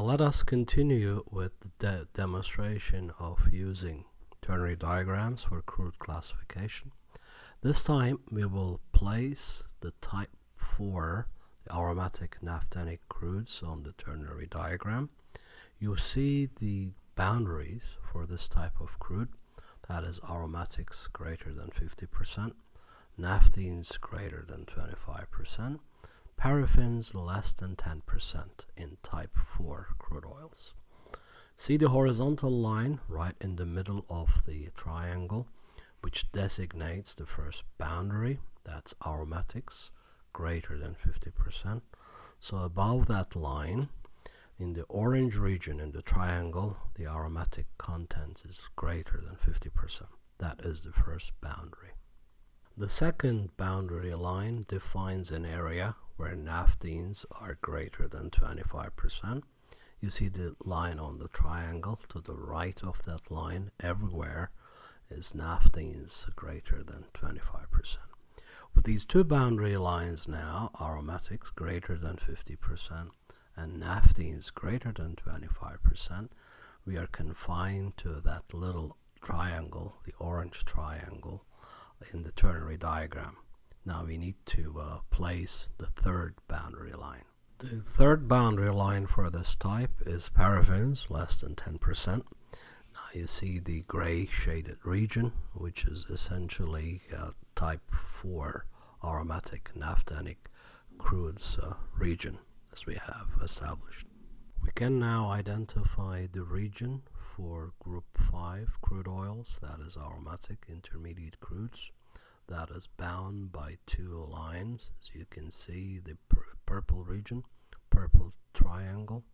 Now let us continue with the de demonstration of using ternary diagrams for crude classification. This time we will place the type 4 the aromatic naphthenic crudes on the ternary diagram. You see the boundaries for this type of crude that is aromatics greater than 50%, naphthenes greater than 25%, paraffins less than 10% in type 4 crude oils. See the horizontal line right in the middle of the triangle which designates the first boundary. That's aromatics greater than 50% so above that line in the orange region in the triangle the aromatic content is greater than 50% that is the first boundary the second boundary line defines an area where naphthenes are greater than 25% you see the line on the triangle to the right of that line everywhere is naphthenes greater than 25%. With these two boundary lines now, aromatics greater than 50% and naphthenes greater than 25%, we are confined to that little triangle, the orange triangle, in the ternary diagram. Now we need to uh, place the third boundary line. The third boundary line for this type is paraffins, less than 10% Now you see the gray shaded region which is essentially uh, type 4 aromatic naphthenic crudes uh, region as we have established. We can now identify the region for group 5 crude oils that is aromatic intermediate crudes that is bound by two lines as you can see the pur purple region purple triangle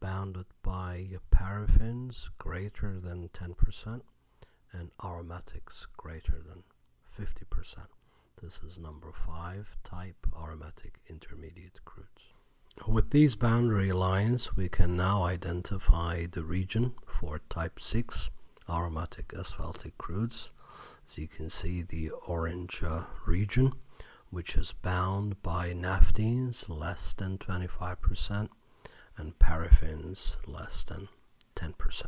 bounded by paraffins greater than 10% and aromatics greater than 50%. This is number 5 type aromatic intermediate crudes. With these boundary lines we can now identify the region for type 6 aromatic asphaltic crudes. As you can see the orange uh, region which is bound by naphthenes less than 25% and paraffins less than 10%.